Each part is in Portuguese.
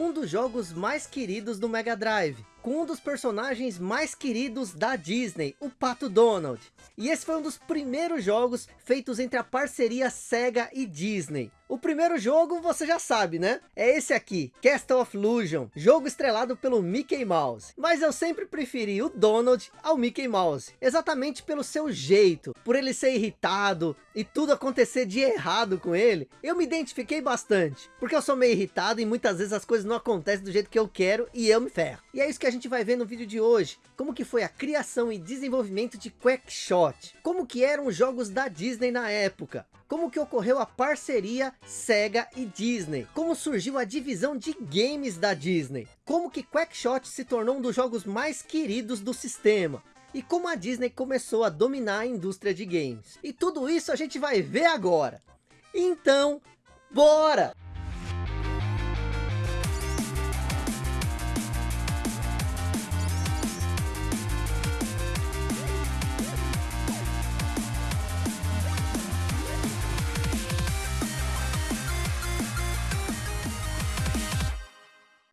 um dos jogos mais queridos do Mega Drive, com um dos personagens mais queridos da Disney, o Pato Donald. E esse foi um dos primeiros jogos feitos entre a parceria Sega e Disney. O primeiro jogo você já sabe, né? É esse aqui, Castle of Illusion, jogo estrelado pelo Mickey Mouse. Mas eu sempre preferi o Donald ao Mickey Mouse, exatamente pelo seu jeito, por ele ser irritado e tudo acontecer de errado com ele. Eu me identifiquei bastante, porque eu sou meio irritado e muitas vezes as coisas não acontecem do jeito que eu quero e eu me ferro. E é isso que a gente vai ver no vídeo de hoje, como que foi a criação e desenvolvimento de Quackshot, como que eram os jogos da Disney na época, como que ocorreu a parceria Sega e Disney, como surgiu a divisão de games da Disney, como que Quackshot se tornou um dos jogos mais queridos do sistema, e como a Disney começou a dominar a indústria de games. E tudo isso a gente vai ver agora. Então, bora!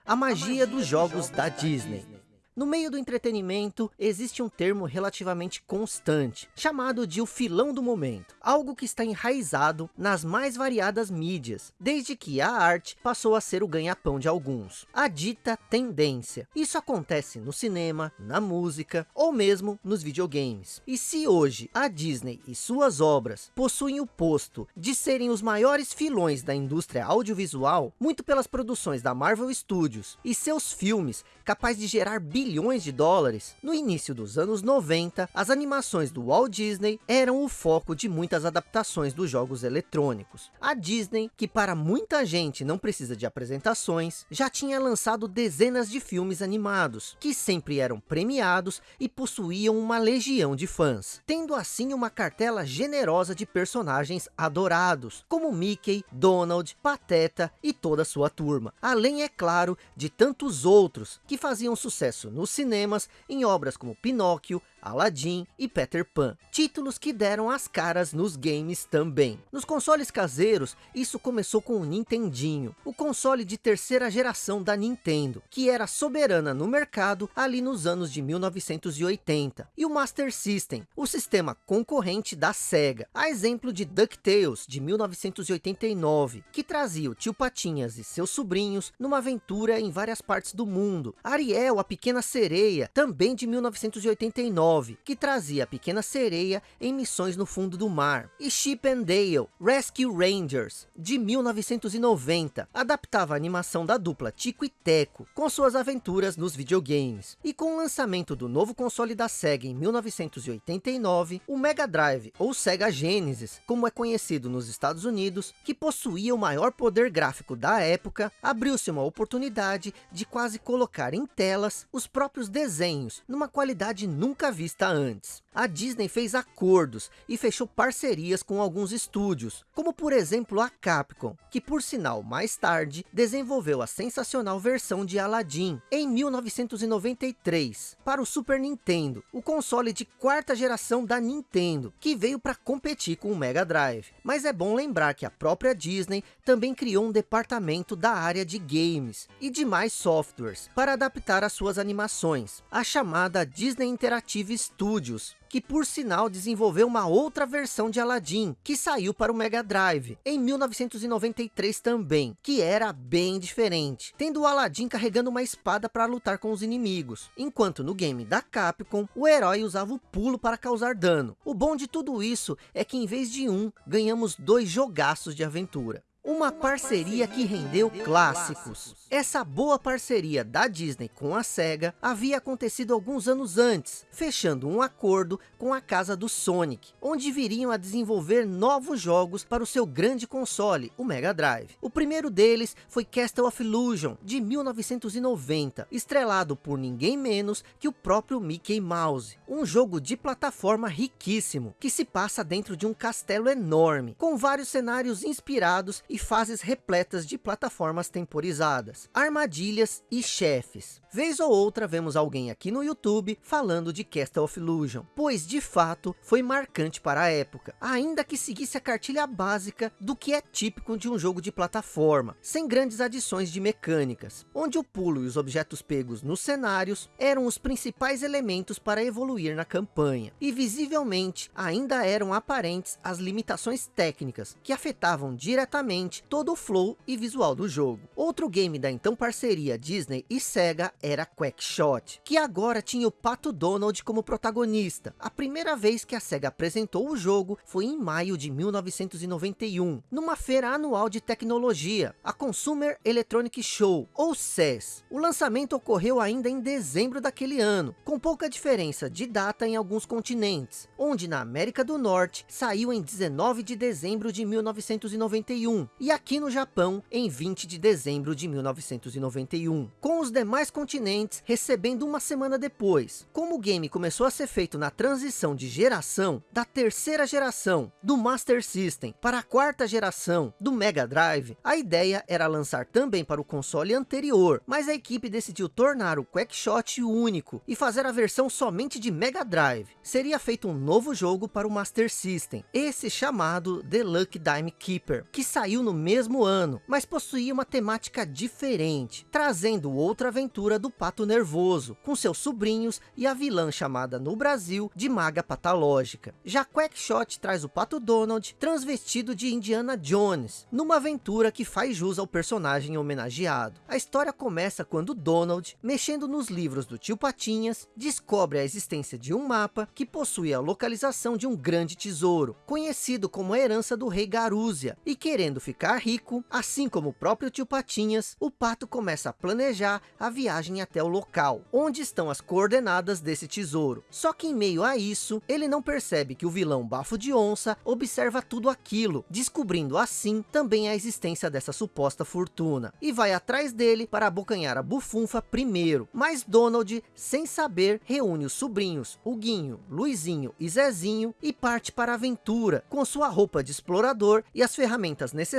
A magia dos jogos da Disney. No meio do entretenimento, existe um termo relativamente constante, chamado de o filão do momento. Algo que está enraizado nas mais variadas mídias, desde que a arte passou a ser o ganha-pão de alguns. A dita tendência. Isso acontece no cinema, na música, ou mesmo nos videogames. E se hoje a Disney e suas obras possuem o posto de serem os maiores filões da indústria audiovisual, muito pelas produções da Marvel Studios e seus filmes capazes de gerar bilhões bilhões de dólares. No início dos anos 90, as animações do Walt Disney eram o foco de muitas adaptações dos jogos eletrônicos. A Disney, que para muita gente não precisa de apresentações, já tinha lançado dezenas de filmes animados, que sempre eram premiados e possuíam uma legião de fãs, tendo assim uma cartela generosa de personagens adorados, como Mickey, Donald, Pateta e toda sua turma. Além, é claro, de tantos outros que faziam sucesso nos cinemas em obras como Pinóquio, Aladdin e Peter Pan, títulos que deram as caras nos games também. Nos consoles caseiros, isso começou com o Nintendinho, o console de terceira geração da Nintendo, que era soberana no mercado ali nos anos de 1980, e o Master System, o sistema concorrente da Sega, a exemplo de DuckTales de 1989, que trazia o tio Patinhas e seus sobrinhos numa aventura em várias partes do mundo, Ariel, a pequena sereia, também de 1989, 9, que trazia a Pequena Sereia em missões no fundo do mar. E Chip and Dale, Rescue Rangers, de 1990, adaptava a animação da dupla Tico e Teco, com suas aventuras nos videogames. E com o lançamento do novo console da SEGA em 1989, o Mega Drive, ou Sega Genesis, como é conhecido nos Estados Unidos, que possuía o maior poder gráfico da época, abriu-se uma oportunidade de quase colocar em telas os próprios desenhos, numa qualidade nunca vista antes. A Disney fez acordos e fechou parcerias com alguns estúdios, como por exemplo a Capcom, que por sinal mais tarde desenvolveu a sensacional versão de Aladdin em 1993 para o Super Nintendo, o console de quarta geração da Nintendo, que veio para competir com o Mega Drive. Mas é bom lembrar que a própria Disney também criou um departamento da área de games e demais softwares para adaptar as suas animações, a chamada Disney Interactive Studios, que por sinal desenvolveu uma outra versão de Aladdin, que saiu para o Mega Drive, em 1993 também, que era bem diferente, tendo o Aladdin carregando uma espada para lutar com os inimigos, enquanto no game da Capcom, o herói usava o pulo para causar dano. O bom de tudo isso é que em vez de um, ganhamos dois jogaços de aventura. Uma parceria que rendeu clássicos. Essa boa parceria da Disney com a SEGA havia acontecido alguns anos antes, fechando um acordo com a casa do Sonic, onde viriam a desenvolver novos jogos para o seu grande console, o Mega Drive. O primeiro deles foi Castle of Illusion, de 1990, estrelado por ninguém menos que o próprio Mickey Mouse. Um jogo de plataforma riquíssimo, que se passa dentro de um castelo enorme, com vários cenários inspirados e e fases repletas de plataformas temporizadas, armadilhas e chefes. Vez ou outra vemos alguém aqui no YouTube falando de Castle of Illusion, pois de fato foi marcante para a época, ainda que seguisse a cartilha básica do que é típico de um jogo de plataforma, sem grandes adições de mecânicas, onde o pulo e os objetos pegos nos cenários eram os principais elementos para evoluir na campanha, e visivelmente ainda eram aparentes as limitações técnicas que afetavam diretamente todo o flow e visual do jogo. Outro game da então parceria Disney e Sega era Quackshot, que agora tinha o Pato Donald como protagonista. A primeira vez que a SEGA apresentou o jogo foi em maio de 1991, numa feira anual de tecnologia, a Consumer Electronic Show, ou CES. O lançamento ocorreu ainda em dezembro daquele ano, com pouca diferença de data em alguns continentes, onde na América do Norte saiu em 19 de dezembro de 1991, e aqui no Japão em 20 de dezembro de 1991. Com os demais continentes recebendo uma semana depois. Como o game começou a ser feito na transição de geração, da terceira geração do Master System para a quarta geração do Mega Drive, a ideia era lançar também para o console anterior, mas a equipe decidiu tornar o Quackshot único e fazer a versão somente de Mega Drive. Seria feito um novo jogo para o Master System, esse chamado The Luck Dime Keeper, que saiu no mesmo ano, mas possuía uma temática diferente, trazendo outra aventura do do Pato Nervoso, com seus sobrinhos e a vilã chamada no Brasil de Maga Patológica. Já Quackshot traz o Pato Donald transvestido de Indiana Jones, numa aventura que faz jus ao personagem homenageado. A história começa quando Donald, mexendo nos livros do tio Patinhas, descobre a existência de um mapa que possui a localização de um grande tesouro, conhecido como a herança do rei Garúzia, e querendo ficar rico, assim como o próprio tio Patinhas, o Pato começa a planejar a viagem até o local, onde estão as coordenadas desse tesouro. Só que em meio a isso, ele não percebe que o vilão Bafo de Onça observa tudo aquilo, descobrindo assim também a existência dessa suposta fortuna. E vai atrás dele para abocanhar a bufunfa primeiro. Mas Donald, sem saber, reúne os sobrinhos, o Guinho, Luizinho e Zezinho e parte para a aventura, com sua roupa de explorador e as ferramentas necessárias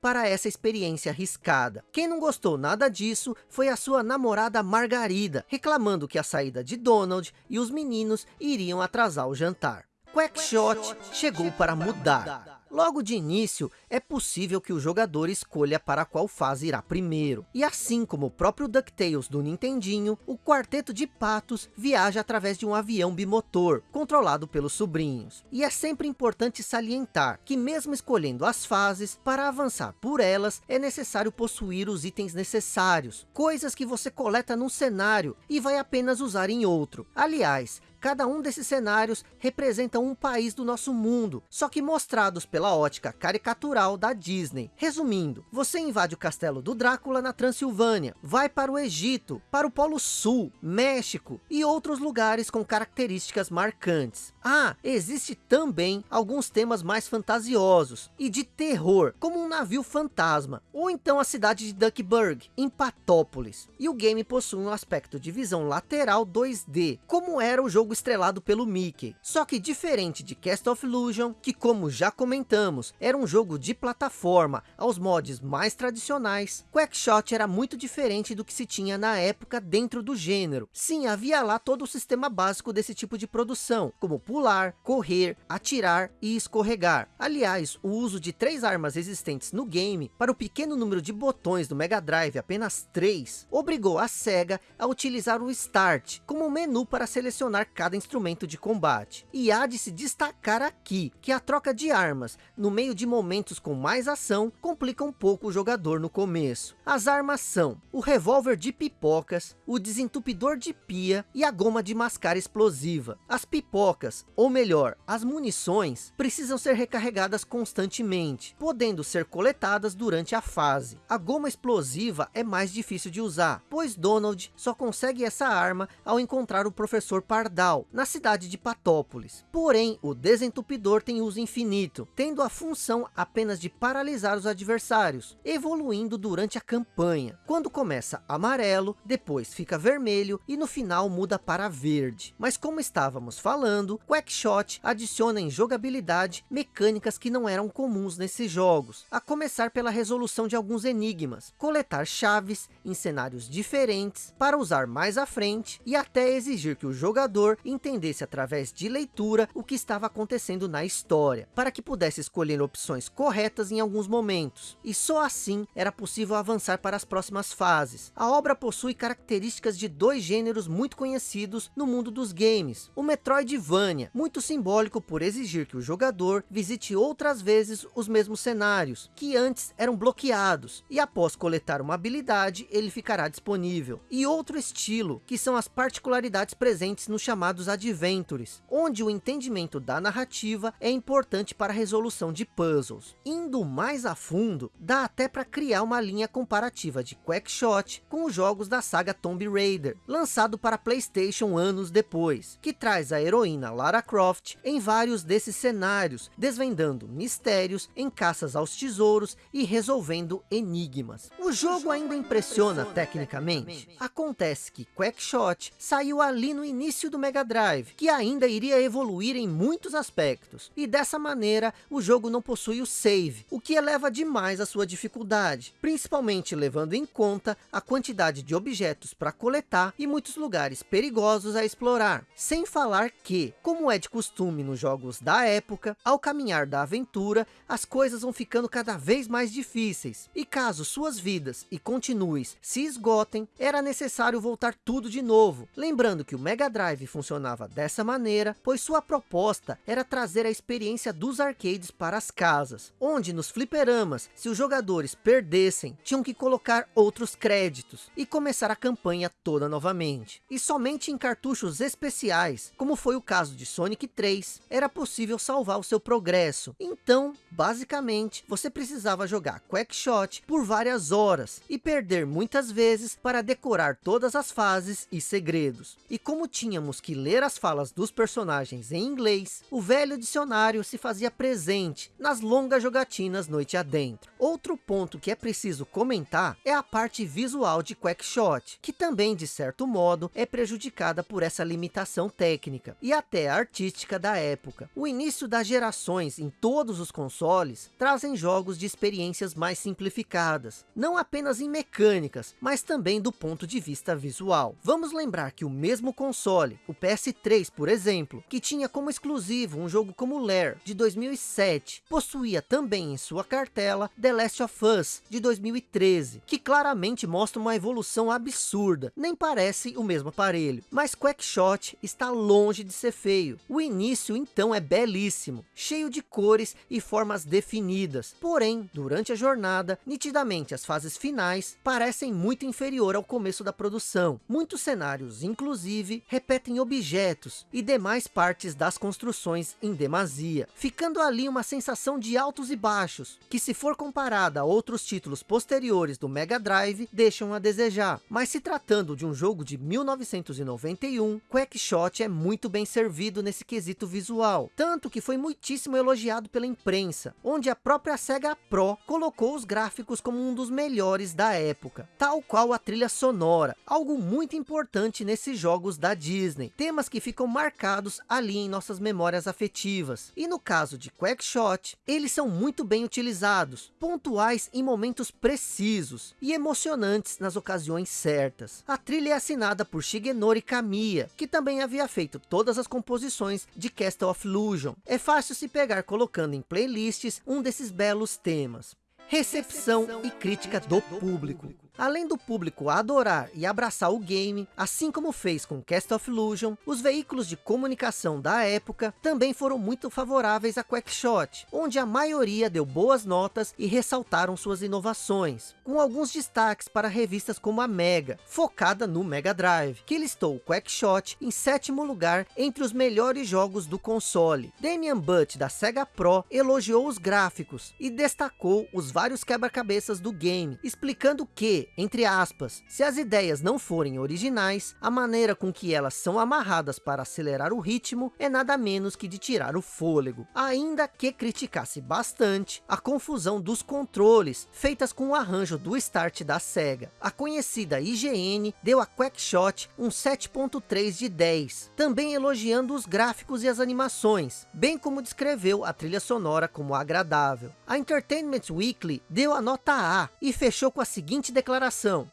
para essa experiência arriscada. Quem não gostou nada disso foi a sua namorada Margarida, reclamando que a saída de Donald e os meninos iriam atrasar o jantar. Quackshot chegou para mudar. Logo de início, é possível que o jogador escolha para qual fase irá primeiro. E assim como o próprio DuckTales do Nintendinho, o quarteto de patos viaja através de um avião bimotor, controlado pelos sobrinhos. E é sempre importante salientar que mesmo escolhendo as fases, para avançar por elas, é necessário possuir os itens necessários, coisas que você coleta num cenário e vai apenas usar em outro. Aliás, Cada um desses cenários representa um país do nosso mundo, só que mostrados pela ótica caricatural da Disney. Resumindo, você invade o castelo do Drácula na Transilvânia, vai para o Egito, para o Polo Sul, México e outros lugares com características marcantes. Ah, existe também alguns temas mais fantasiosos e de terror, como um navio fantasma, ou então a cidade de Duckburg, em Patópolis. E o game possui um aspecto de visão lateral 2D, como era o jogo jogo estrelado pelo Mickey. Só que diferente de Cast of Illusion, que como já comentamos, era um jogo de plataforma, aos mods mais tradicionais, Quackshot era muito diferente do que se tinha na época dentro do gênero. Sim, havia lá todo o sistema básico desse tipo de produção, como pular, correr, atirar e escorregar. Aliás, o uso de três armas existentes no game, para o pequeno número de botões do Mega Drive, apenas três, obrigou a SEGA a utilizar o Start como menu para selecionar cada instrumento de combate. E há de se destacar aqui, que a troca de armas, no meio de momentos com mais ação, complica um pouco o jogador no começo. As armas são o revólver de pipocas, o desentupidor de pia e a goma de mascar explosiva. As pipocas, ou melhor, as munições, precisam ser recarregadas constantemente, podendo ser coletadas durante a fase. A goma explosiva é mais difícil de usar, pois Donald só consegue essa arma ao encontrar o professor Pardal real, na cidade de Patópolis. Porém, o desentupidor tem uso infinito, tendo a função apenas de paralisar os adversários, evoluindo durante a campanha. Quando começa amarelo, depois fica vermelho e no final muda para verde. Mas como estávamos falando, Quackshot adiciona em jogabilidade mecânicas que não eram comuns nesses jogos, a começar pela resolução de alguns enigmas, coletar chaves em cenários diferentes para usar mais à frente e até exigir que o jogador entendesse através de leitura o que estava acontecendo na história, para que pudesse escolher opções corretas em alguns momentos. E só assim era possível avançar para as próximas fases. A obra possui características de dois gêneros muito conhecidos no mundo dos games. O Metroidvania, muito simbólico por exigir que o jogador visite outras vezes os mesmos cenários, que antes eram bloqueados, e após coletar uma habilidade, ele ficará disponível. E outro estilo, que são as particularidades presentes nos chamados Adventures, onde o entendimento da narrativa é importante para a resolução de puzzles. Indo mais a fundo, dá até para criar uma linha comparativa de Quackshot com os jogos da saga Tomb Raider, lançado para Playstation anos depois, que traz a heroína Lara Croft em vários desses cenários, desvendando mistérios em caças aos tesouros e resolvendo enigmas. O jogo ainda impressiona tecnicamente. Acontece que Quackshot saiu ali no início do Mega Drive, que ainda iria evoluir em muitos aspectos, e dessa maneira o jogo não possui o save, o que eleva demais a sua dificuldade, principalmente levando em conta a quantidade de objetos para coletar e muitos lugares perigosos a explorar, sem falar que, como é de costume nos jogos da época, ao caminhar da aventura, as coisas vão ficando cada vez mais difíceis, e caso suas vidas e continues se esgotem, era necessário voltar tudo de novo, lembrando que o Mega Drive funcionava dessa maneira, pois sua proposta era trazer a experiência dos arcades para as casas, onde nos fliperamas, se os jogadores perdessem, tinham que colocar outros créditos, e começar a campanha toda novamente. E somente em cartuchos especiais, como foi o caso de Sonic 3, era possível salvar o seu progresso. Então, basicamente, você precisava jogar Quackshot por várias horas, e perder muitas vezes para decorar todas as fases e segredos. E como tínhamos que ler as falas dos personagens em inglês, o velho dicionário se fazia presente nas longas jogatinas noite adentro. Outro ponto que é preciso comentar é a parte visual de Quackshot, que também de certo modo é prejudicada por essa limitação técnica e até artística da época. O início das gerações em todos os consoles trazem jogos de experiências mais simplificadas, não apenas em mecânicas, mas também do ponto de vista visual. Vamos lembrar que o mesmo console, o PS3 por exemplo, que tinha como exclusivo um jogo como Lair de 2007, possuía também em sua cartela The Last of Us de 2013, que claramente mostra uma evolução absurda, nem parece o mesmo aparelho, mas Quackshot está longe de ser feio. O início então é belíssimo, cheio de cores e formas definidas, porém, durante a jornada, nitidamente as fases finais parecem muito inferior ao começo da produção. Muitos cenários, inclusive, repetem objetos e demais partes das construções em demasia, ficando ali uma sensação de altos e baixos, que se for comparada a outros títulos posteriores do Mega Drive, deixam a desejar. Mas se tratando de um jogo de 1991, Quackshot é muito bem servido nesse quesito visual, tanto que foi muitíssimo elogiado pela imprensa, onde a própria Sega Pro colocou os gráficos como um dos melhores da época, tal qual a trilha sonora, algo muito importante nesses jogos da Disney, temas que ficam marcados ali em nossas memórias afetivas, e no caso de Quackshot, eles são muito bem utilizados, pontuais em momentos precisos e emocionantes nas ocasiões certas. A trilha é assinada por Shigenori Kamiya, que também havia feito todas as composições de Castle of Illusion. É fácil se pegar colocando em playlists um desses belos temas. Recepção e crítica do público. Além do público adorar e abraçar o game, assim como fez com Cast of Illusion, os veículos de comunicação da época também foram muito favoráveis a Quackshot, onde a maioria deu boas notas e ressaltaram suas inovações, com alguns destaques para revistas como a Mega, focada no Mega Drive, que listou o Quackshot em sétimo lugar entre os melhores jogos do console. Damian Butt da Sega Pro elogiou os gráficos e destacou os vários quebra-cabeças do game, explicando que entre aspas, se as ideias não forem originais, a maneira com que elas são amarradas para acelerar o ritmo é nada menos que de tirar o fôlego. Ainda que criticasse bastante a confusão dos controles, feitas com o arranjo do start da SEGA. A conhecida IGN deu a Quackshot um 7.3 de 10, também elogiando os gráficos e as animações, bem como descreveu a trilha sonora como agradável. A Entertainment Weekly deu a nota A e fechou com a seguinte declaração,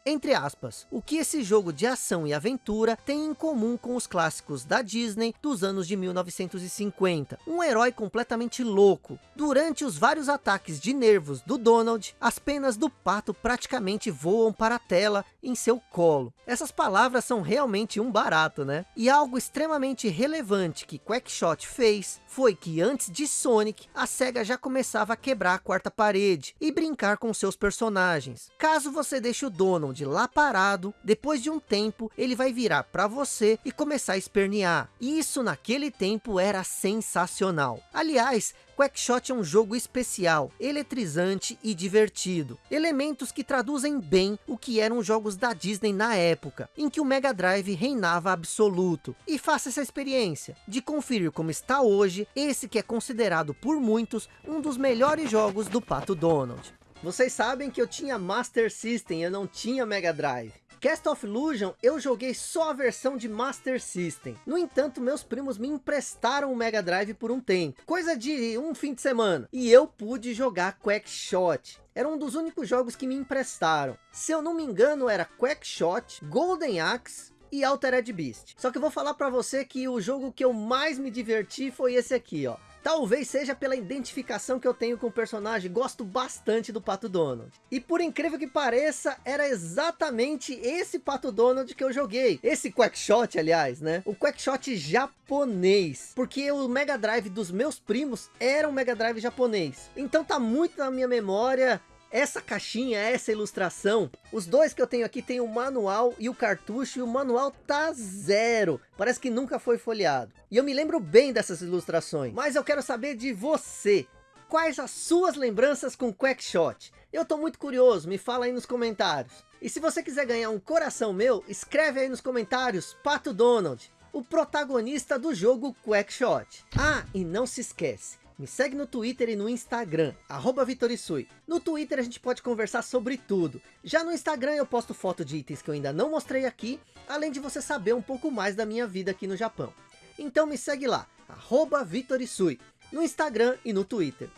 entre aspas, o que esse jogo de ação e aventura tem em comum com os clássicos da Disney dos anos de 1950. Um herói completamente louco. Durante os vários ataques de nervos do Donald, as penas do pato praticamente voam para a tela em seu colo. Essas palavras são realmente um barato, né? E algo extremamente relevante que Quackshot fez foi que antes de Sonic, a SEGA já começava a quebrar a quarta parede e brincar com seus personagens. Caso você deixe o Donald lá parado, depois de um tempo ele vai virar para você e começar a espernear. Isso naquele tempo era sensacional. Aliás, Quackshot é um jogo especial, eletrizante e divertido. Elementos que traduzem bem o que eram jogos da Disney na época, em que o Mega Drive reinava absoluto. E faça essa experiência, de conferir como está hoje, esse que é considerado por muitos, um dos melhores jogos do Pato Donald. Vocês sabem que eu tinha Master System, eu não tinha Mega Drive. Cast of Illusion eu joguei só a versão de Master System. No entanto, meus primos me emprestaram o Mega Drive por um tempo. Coisa de um fim de semana. E eu pude jogar Quackshot. Era um dos únicos jogos que me emprestaram. Se eu não me engano, era Quackshot, Golden Axe, e Altered Beast. Só que eu vou falar para você que o jogo que eu mais me diverti foi esse aqui, ó. Talvez seja pela identificação que eu tenho com o personagem, gosto bastante do Pato Donald. E por incrível que pareça, era exatamente esse Pato Donald que eu joguei. Esse Quackshot, aliás, né? O Quackshot japonês. Porque o Mega Drive dos meus primos era um Mega Drive japonês. Então tá muito na minha memória essa caixinha, essa ilustração, os dois que eu tenho aqui tem o manual e o cartucho, e o manual tá zero. Parece que nunca foi folheado. E eu me lembro bem dessas ilustrações. Mas eu quero saber de você. Quais as suas lembranças com Quackshot? Eu tô muito curioso, me fala aí nos comentários. E se você quiser ganhar um coração meu, escreve aí nos comentários, Pato Donald, o protagonista do jogo Quackshot. Ah, e não se esquece, me segue no Twitter e no Instagram, arroba Vitorisui. No Twitter a gente pode conversar sobre tudo. Já no Instagram eu posto foto de itens que eu ainda não mostrei aqui, além de você saber um pouco mais da minha vida aqui no Japão. Então me segue lá, arroba Vitorisui, no Instagram e no Twitter.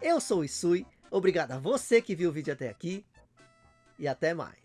Eu sou o Isui, obrigado a você que viu o vídeo até aqui, e até mais.